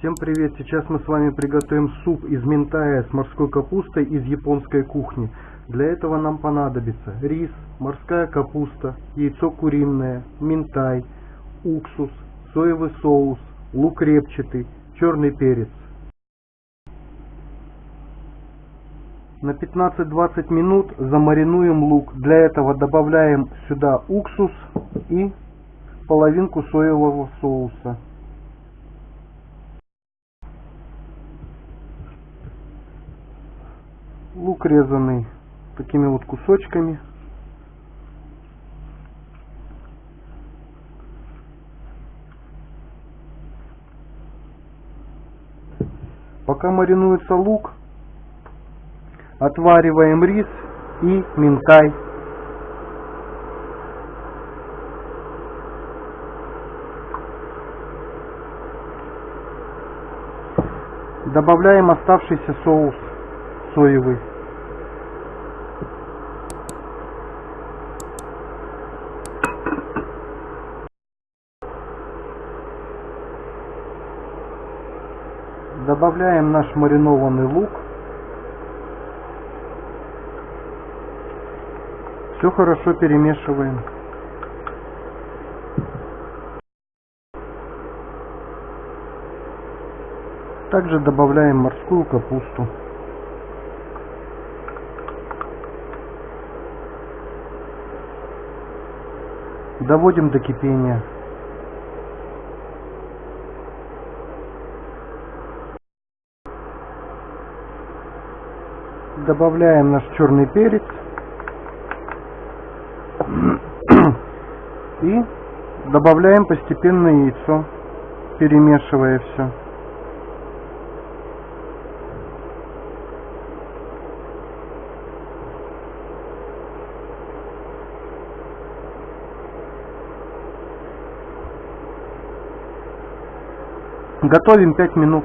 Всем привет! Сейчас мы с вами приготовим суп из минтая с морской капустой из японской кухни. Для этого нам понадобится рис, морская капуста, яйцо куриное, минтай, уксус, соевый соус, лук репчатый, черный перец. На 15-20 минут замаринуем лук. Для этого добавляем сюда уксус и половинку соевого соуса. Лук резанный такими вот кусочками. Пока маринуется лук, отвариваем рис и минтай. Добавляем оставшийся соус соевый. Добавляем наш маринованный лук. Все хорошо перемешиваем. Также добавляем морскую капусту. Доводим до кипения. Добавляем наш черный перец. И добавляем постепенно яйцо, перемешивая все. Готовим 5 минут.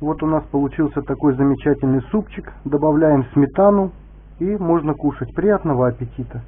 Вот у нас получился такой замечательный супчик. Добавляем сметану и можно кушать. Приятного аппетита!